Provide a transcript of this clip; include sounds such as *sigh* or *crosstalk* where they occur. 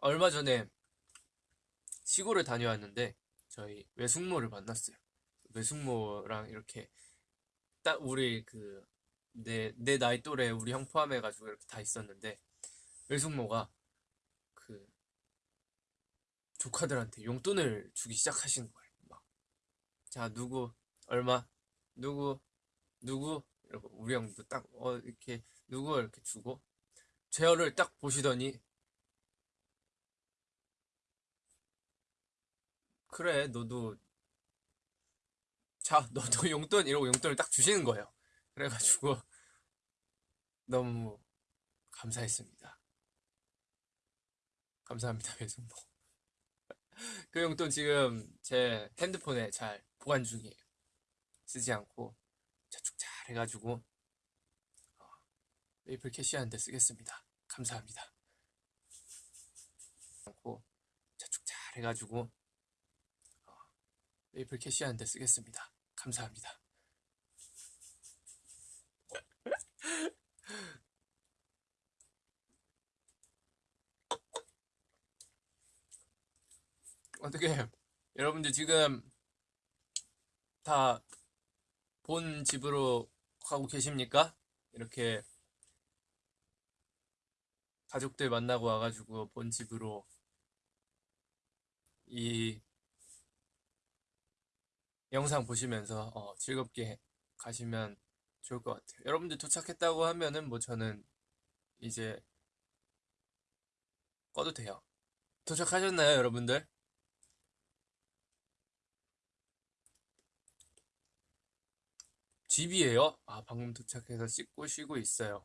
얼마 전에 시골을 다녀왔는데 저희 외숙모를 만났어요. 외숙모랑 이렇게 딱 우리 그 내 내 나이 또래 우리 형 포함해가지고 이렇게 다 있었는데 외숙모가 그 조카들한테 용돈을 주기 시작하시는 거예요. 막, 자 누구 얼마 누구 누구 이러고 우리 형도 딱 어 이렇게 누구 이렇게 주고 제어를 딱 보시더니 그래 너도 자 너도 *laughs* 용돈 이러고 용돈을 딱 주시는 거예요. 그래가지고 *laughs* 너무 감사했습니다. 감사합니다 외숙모. *laughs* 그 용돈 지금 제 핸드폰에 잘 보관 중이에요. 쓰지 않고 저축 잘 해가지고 어, 메이플 캐시하는데 쓰겠습니다. 감사합니다. 않고 저축 잘 해가지고 어, 메이플 캐시하는데 쓰겠습니다. 감사합니다. *laughs* 어떻게 여러분들 지금 다 본 집으로 가고 계십니까? 이렇게 가족들 만나고 와가지고 본 집으로 이 영상 보시면서 어, 즐겁게 가시면 좋을 것 같아요. 여러분들 도착했다고 하면은 뭐 저는 이제 꺼도 돼요. 도착하셨나요, 여러분들? 집이에요? 아, 방금 도착해서 씻고 쉬고 있어요.